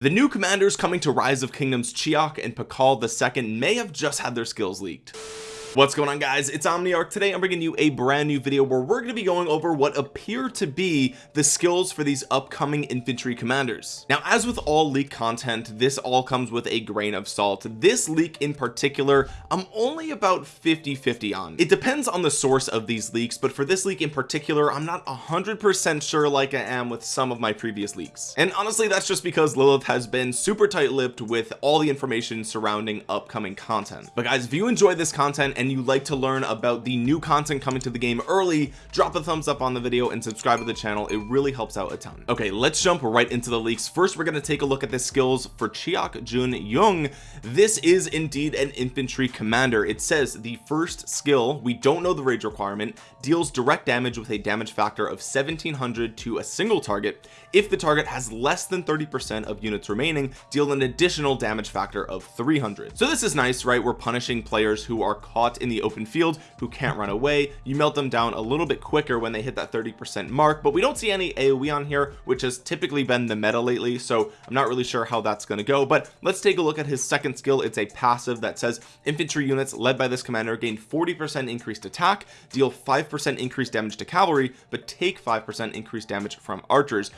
The new commanders coming to Rise of Kingdoms Chiak and Pakal II may have just had their skills leaked what's going on guys? It's omniarch. Today i'm bringing you a brand new video where we're going to be going over what appear to be the skills for these upcoming infantry commanders. Now as with all leak content this all comes with a grain of salt. This leak in particular i'm only about 50 50 on. It depends on the source of these leaks but for this leak in particular i'm not hundred percent sure like i am with some of my previous leaks. And honestly that's just because lilith has been super tight-lipped with all the information surrounding upcoming content. But guys if you enjoy this content and you like to learn about the new content coming to the game early drop a thumbs up on the video and subscribe to the channel. It really helps out a ton. Okay let's jump right into the leaks. First we're going to take a look at the skills for Chiak Jun Young. This is indeed an infantry commander. It says the first skill we don't know the rage requirement deals direct damage with a damage factor of 1700 to a single target if the target has less than 30 percent of units remaining deal an additional damage factor of 300 so this is nice right? We're punishing players who are caught in the open field who can't run away. You melt them down a little bit quicker when they hit that 30 percent mark but we don't see any aoe on here which has typically been the meta lately so i'm not really sure how that's going to go but let's take a look at his second skill. It's a passive that says infantry units led by this commander gain 40 percent increased attack deal 5 percent increased damage to cavalry but take 5 percent increased damage from archers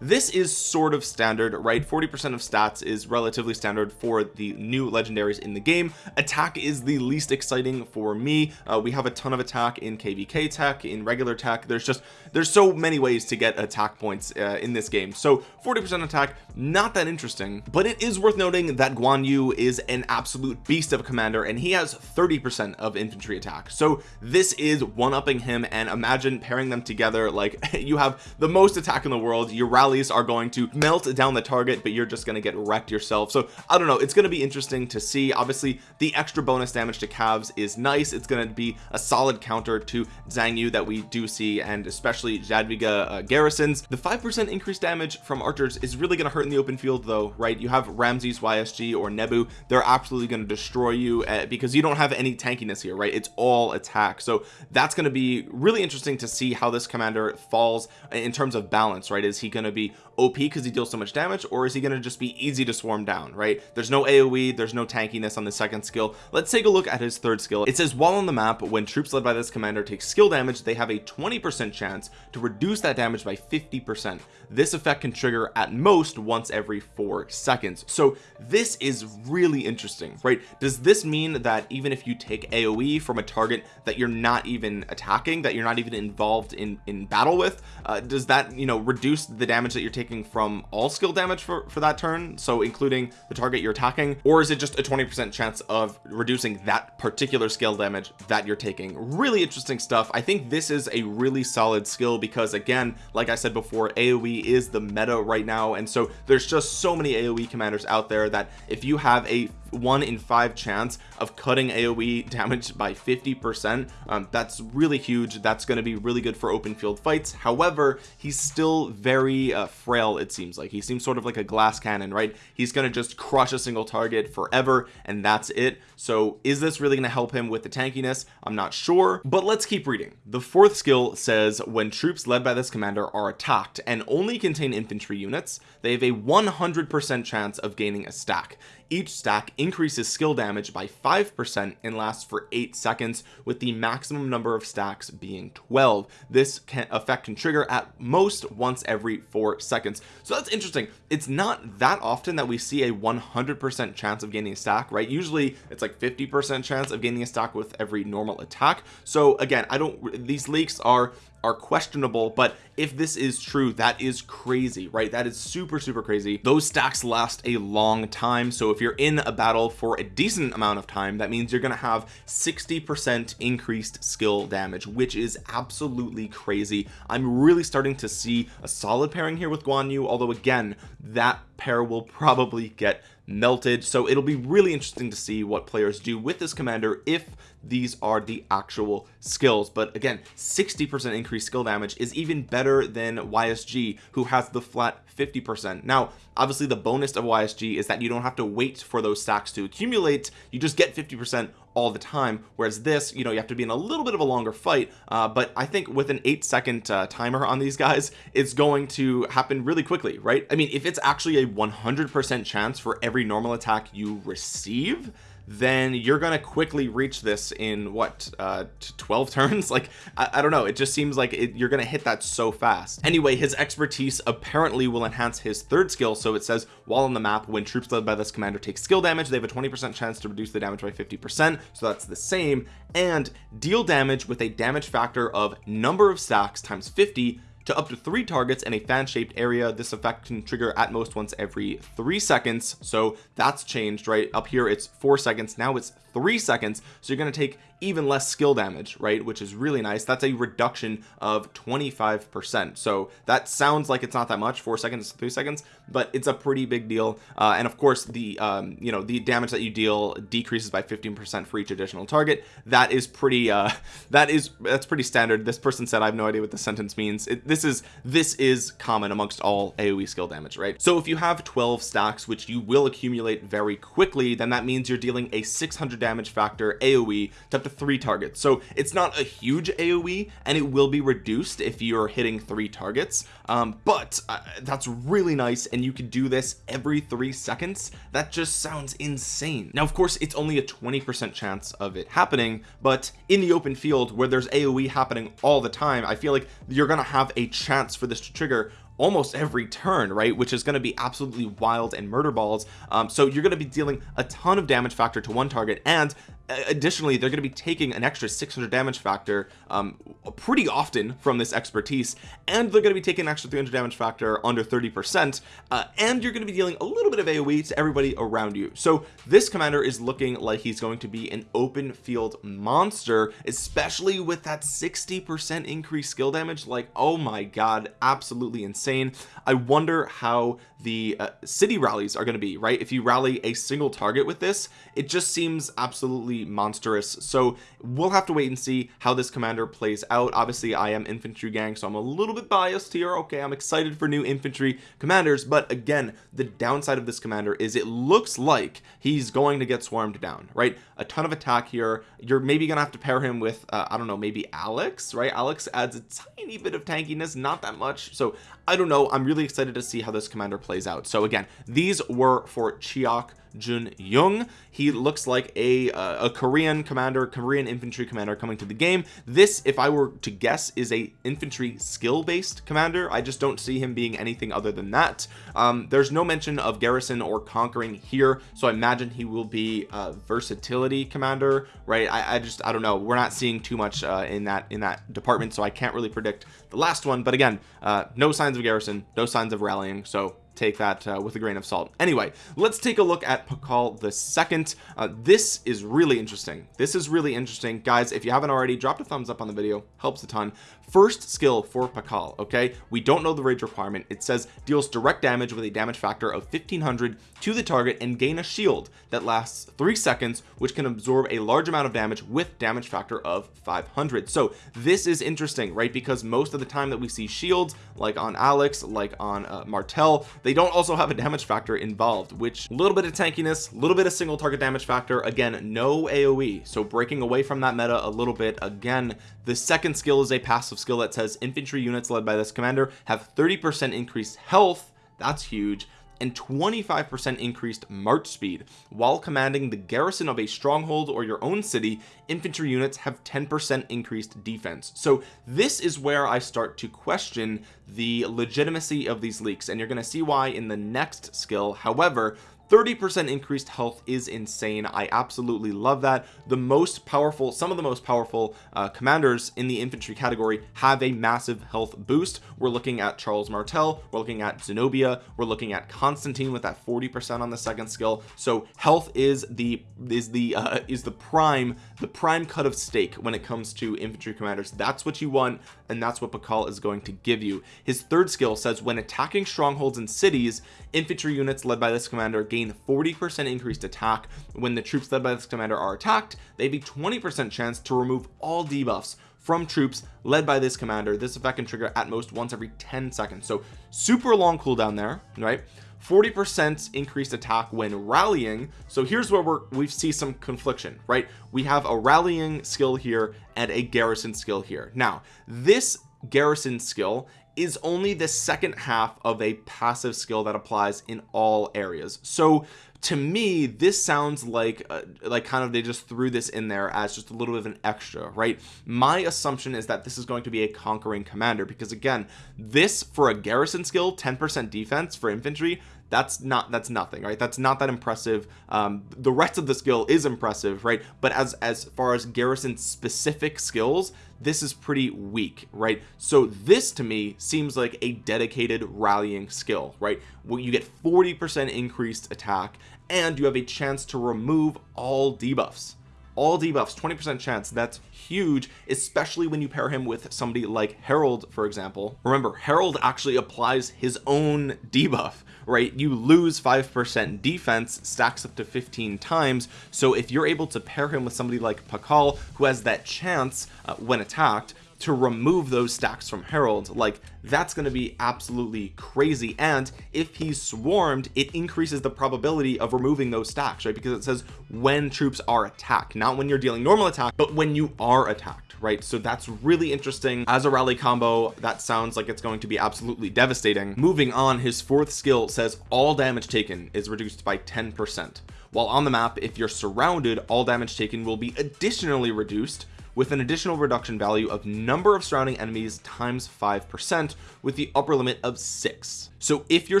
this is sort of standard right? 40 percent of stats is relatively standard for the new legendaries in the game. Attack is the least exciting for me. Uh, we have a ton of attack in kvk tech in regular tech. There's just there's so many ways to get attack points uh, in this game. So 40 percent attack not that interesting. But it is worth noting that Guan Yu is an absolute beast of a commander and he has 30 percent of infantry attack. So this is one-upping him and imagine pairing them together like you have the most attack in the world your rallies are going to melt down the target but you're just going to get wrecked yourself. So I don't know it's going to be interesting to see. Obviously the extra bonus damage to calves is nice. It's going to be a solid counter to Xiang Yu that we do see and especially Jadwiga uh, garrisons. The five percent increased damage from archers is really going to hurt in the open field though right? You have Ramses YSG or Nebu. They're absolutely going to destroy you uh, because you don't have any tankiness here right? It's all attack. So that's going to be really interesting to see how this commander falls in terms of balance right? Is he going to be OP because he deals so much damage or is he going to just be easy to swarm down right? There's no AoE there's no tankiness on the second skill. Let's take a look at his third skill. It says while on the map when troops led by this commander take skill damage they have a 20 percent chance to reduce that damage by 50 percent. This effect can trigger at most once every four seconds. So this is really interesting right? Does this mean that even if you take aoe from a target that you're not even attacking that you're not even involved in in battle with uh, does that you know reduce the damage that you're taking from all skill damage for for that turn so including the target you're attacking or is it just a 20 percent chance of reducing that particular skill damage that you're taking? Really interesting stuff. I think this is a really solid skill because again like I said before AoE is the meta right now and so there's just so many AoE commanders out there that if you have a one in five chance of cutting aoe damage by 50 percent. Um, that's really huge. That's going to be really good for open field fights. However he's still very uh, frail it seems like. He seems sort of like a glass cannon right? He's going to just crush a single target forever and that's it. So is this really going to help him with the tankiness? I'm not sure but let's keep reading. The fourth skill says when troops led by this commander are attacked and only contain infantry units they have a 100 percent chance of gaining a stack each stack increases skill damage by 5% and lasts for 8 seconds with the maximum number of stacks being 12 this can effect can trigger at most once every 4 seconds. So that's interesting. It's not that often that we see a 100% chance of gaining a stack right? Usually it's like 50% chance of gaining a stack with every normal attack. So again I don't these leaks are are questionable but if this is true that is crazy right? That is super super crazy. Those stacks last a long time so if you're in a battle for a decent amount of time that means you're going to have 60 percent increased skill damage which is absolutely crazy. I'm really starting to see a solid pairing here with Guan Yu although again that pair will probably get melted. So it'll be really interesting to see what players do with this commander if these are the actual skills. But again 60 percent increased skill damage is even better than ysg who has the flat 50 percent. Now obviously the bonus of ysg is that you don't have to wait for those stacks to accumulate. You just get 50 percent all the time whereas this you know you have to be in a little bit of a longer fight uh, but I think with an eight second uh, timer on these guys it's going to happen really quickly right? I mean if it's actually a 100% chance for every normal attack you receive then you're gonna quickly reach this in what uh 12 turns? Like I, I don't know. It just seems like it, you're gonna hit that so fast. Anyway his expertise apparently will enhance his third skill so it says while on the map when troops led by this commander take skill damage they have a 20 percent chance to reduce the damage by 50 percent so that's the same. And deal damage with a damage factor of number of stacks times 50 to up to three targets in a fan-shaped area. This effect can trigger at most once every three seconds. So that's changed right? Up here it's four seconds. Now it's three seconds so you're going to take even less skill damage right which is really nice. That's a reduction of 25 percent. So that sounds like it's not that much four seconds three seconds but it's a pretty big deal. Uh, and of course the um, you know the damage that you deal decreases by 15 percent for each additional target. That is pretty uh, that is that's pretty standard. This person said I have no idea what the sentence means. It, this is this is common amongst all AoE skill damage right? So if you have 12 stacks which you will accumulate very quickly then that means you're dealing a 600 damage factor AoE to up to three targets. So it's not a huge AoE and it will be reduced if you're hitting three targets. Um, but uh, that's really nice and you can do this every three seconds. That just sounds insane. Now of course it's only a 20 percent chance of it happening but in the open field where there's AoE happening all the time I feel like you're gonna have a chance for this to trigger almost every turn right which is going to be absolutely wild and murder balls. Um, so you're going to be dealing a ton of damage factor to one target and additionally they're going to be taking an extra 600 damage factor um, pretty often from this expertise and they're going to be taking an extra 300 damage factor under 30 percent uh, and you're going to be dealing a little bit of aoe to everybody around you. So this commander is looking like he's going to be an open field monster especially with that 60 percent increased skill damage. Like oh my god absolutely insane. I wonder how the uh, city rallies are going to be right? If you rally a single target with this it just seems absolutely monstrous. So we'll have to wait and see how this commander plays out. Obviously I am infantry gang so I'm a little bit biased here. Okay I'm excited for new infantry commanders but again the downside of this commander is it looks like he's going to get swarmed down right? A ton of attack here. You're maybe gonna have to pair him with uh, I don't know maybe Alex right? Alex adds a tiny bit of tankiness not that much. So I don't know. I'm really excited to see how this commander plays out. So again these were for Chiak Jun Young. He looks like a uh, a Korean commander Korean infantry commander coming to the game. This if I were to guess is a infantry skill based commander. I just don't see him being anything other than that. Um, there's no mention of garrison or conquering here so I imagine he will be a versatility commander right? I, I just I don't know. We're not seeing too much uh, in that in that department so I can't really predict the last one. But again uh, no signs of garrison no signs of rallying so take that uh, with a grain of salt. Anyway let's take a look at Pakal the second. Uh, this is really interesting. This is really interesting. Guys if you haven't already dropped a thumbs up on the video. Helps a ton first skill for Pakal okay? We don't know the rage requirement. It says deals direct damage with a damage factor of 1500 to the target and gain a shield that lasts three seconds which can absorb a large amount of damage with damage factor of 500 so this is interesting right? Because most of the time that we see shields like on Alex like on uh, Martel they don't also have a damage factor involved which a little bit of tankiness a little bit of single target damage factor again no aoe so breaking away from that meta a little bit. Again the second skill is a passive skill that says infantry units led by this commander have 30 percent increased health that's huge and 25% increased march speed. While commanding the garrison of a stronghold or your own city infantry units have 10% increased defense. So this is where I start to question the legitimacy of these leaks and you're going to see why in the next skill. However 30% increased health is insane. I absolutely love that. The most powerful some of the most powerful uh, commanders in the infantry category have a massive health boost. We're looking at Charles Martel we're looking at Zenobia we're looking at Constantine with that 40% on the second skill. So health is the is the uh, is the prime the prime cut of steak when it comes to infantry commanders. That's what you want and that's what Pakal is going to give you. His third skill says when attacking strongholds and cities infantry units led by this commander gain gain 40% increased attack. When the troops led by this commander are attacked they have a 20% chance to remove all debuffs from troops led by this commander. This effect can trigger at most once every 10 seconds. So super long cooldown there right? 40 percent increased attack when rallying. So here's where we're we see some confliction right? We have a rallying skill here and a garrison skill here. Now this garrison skill is only the second half of a passive skill that applies in all areas. So to me this sounds like uh, like kind of they just threw this in there as just a little bit of an extra right? My assumption is that this is going to be a conquering commander because again this for a garrison skill 10% defense for infantry that's not that's nothing right? That's not that impressive. Um, the rest of the skill is impressive right? But as as far as garrison specific skills this is pretty weak right? So this to me seems like a dedicated rallying skill right? Where you get 40 percent increased attack and you have a chance to remove all debuffs all debuffs 20 percent chance that's huge especially when you pair him with somebody like Harold for example. Remember Harold actually applies his own debuff right? You lose five percent defense stacks up to 15 times so if you're able to pair him with somebody like Pakal who has that chance uh, when attacked to remove those stacks from Harold like that's going to be absolutely crazy. And if he's swarmed it increases the probability of removing those stacks right? Because it says when troops are attacked not when you're dealing normal attack but when you are attacked right? So that's really interesting. As a rally combo that sounds like it's going to be absolutely devastating. Moving on his fourth skill says all damage taken is reduced by 10 percent. While on the map if you're surrounded all damage taken will be additionally reduced with an additional reduction value of number of surrounding enemies times five percent with the upper limit of six. So if you're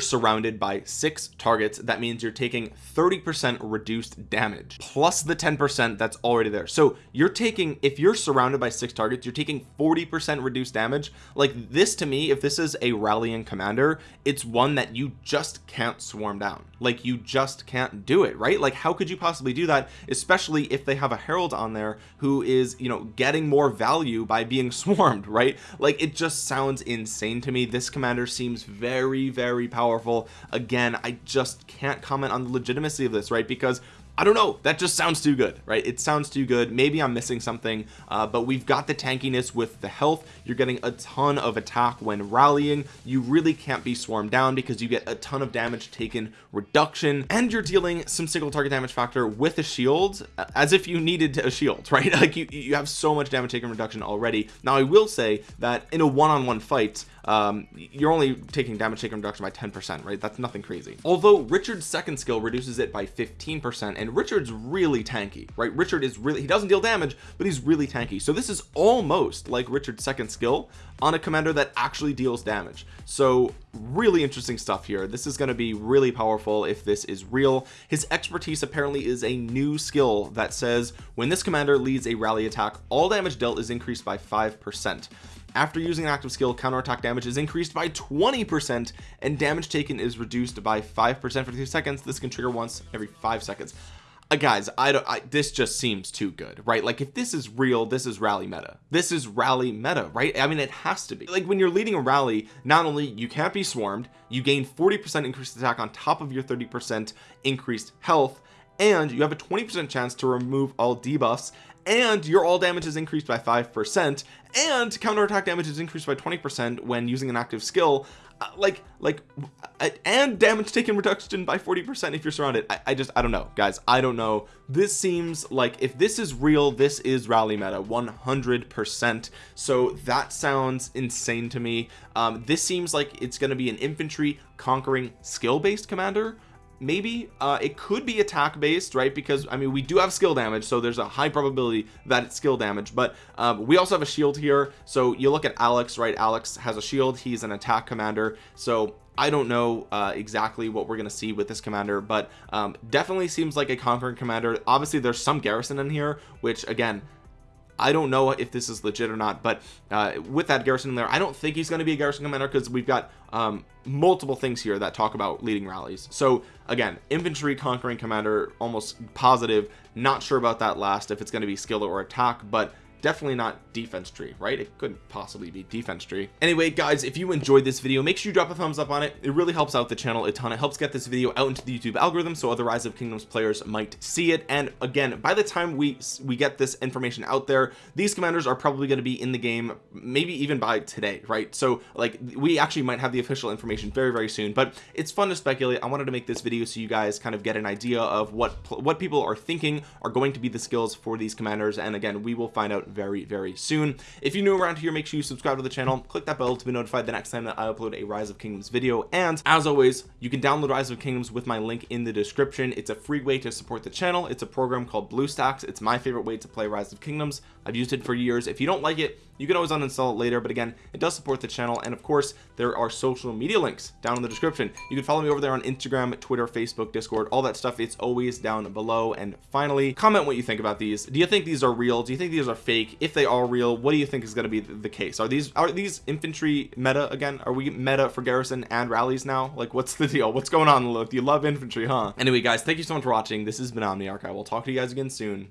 surrounded by six targets that means you're taking 30 percent reduced damage plus the 10 percent that's already there. So you're taking if you're surrounded by six targets you're taking 40 percent reduced damage. Like this to me if this is a rallying commander it's one that you just can't swarm down. Like you just can't do it right? Like how could you possibly do that especially if they have a Harold on there who is you know getting more value by being swarmed right? Like it just sounds insane to me. This commander seems very very powerful. Again I just can't comment on the legitimacy of this right? Because I don't know. That just sounds too good right? It sounds too good. Maybe I'm missing something uh, but we've got the tankiness with the health. You're getting a ton of attack when rallying. You really can't be swarmed down because you get a ton of damage taken reduction. And you're dealing some single target damage factor with a shield uh, as if you needed a shield right? Like you you have so much damage taken reduction already. Now I will say that in a one-on-one -on -one fight um, you're only taking damage taken reduction by 10 percent right? That's nothing crazy. Although Richard's second skill reduces it by 15 percent and Richard's really tanky right? Richard is really he doesn't deal damage but he's really tanky. So this is almost like Richard's second skill on a commander that actually deals damage. So really interesting stuff here. This is going to be really powerful if this is real. His expertise apparently is a new skill that says when this commander leads a rally attack all damage dealt is increased by five percent after using an active skill counterattack damage is increased by 20 percent and damage taken is reduced by five percent for two seconds. This can trigger once every five seconds. Uh, guys I don't I, this just seems too good right? Like if this is real this is rally meta. This is rally meta right? I mean it has to be. Like when you're leading a rally not only you can't be swarmed you gain 40 percent increased attack on top of your 30 percent increased health and you have a 20 percent chance to remove all debuffs and your all damage is increased by five percent and counterattack damage is increased by 20 percent when using an active skill uh, like like uh, and damage taken reduction by 40 percent if you're surrounded. I, I, just I don't know. Guys I don't know. This seems like if this is real this is rally meta 100 percent. So that sounds insane to me. Um, this seems like it's going to be an infantry conquering skill based commander maybe uh it could be attack based right? Because I mean we do have skill damage so there's a high probability that it's skill damage. But um, we also have a shield here. So you look at Alex right? Alex has a shield. He's an attack commander. So I don't know uh, exactly what we're gonna see with this commander but um, definitely seems like a conquering commander. Obviously there's some garrison in here which again I don't know if this is legit or not but uh, with that garrison in there I don't think he's going to be a garrison commander because we've got um, multiple things here that talk about leading rallies. So again infantry conquering commander almost positive. Not sure about that last if it's going to be skill or attack but definitely not defense tree right? It couldn't possibly be defense tree. Anyway guys if you enjoyed this video make sure you drop a thumbs up on it. It really helps out the channel a ton. It helps get this video out into the YouTube algorithm so other rise of kingdoms players might see it. And again by the time we we get this information out there these commanders are probably going to be in the game maybe even by today right? So like we actually might have the official information very very soon. But it's fun to speculate. I wanted to make this video so you guys kind of get an idea of what what people are thinking are going to be the skills for these commanders. And again we will find out very very soon. If you're new around here make sure you subscribe to the channel click that bell to be notified the next time that I upload a rise of kingdoms video and as always you can download rise of kingdoms with my link in the description. It's a free way to support the channel. It's a program called BlueStacks. It's my favorite way to play rise of kingdoms. I've used it for years. If you don't like it you can always uninstall it later but again it does support the channel and of course there are social media links down in the description. You can follow me over there on Instagram Twitter Facebook Discord all that stuff. It's always down below. And finally comment what you think about these. Do you think these are real? Do you think these are fake if they are real what do you think is going to be the case? Are these are these infantry meta again? Are we meta for garrison and rallies now? Like what's the deal? What's going on look? You love infantry huh? Anyway guys thank you so much for watching. This has been I will talk to you guys again soon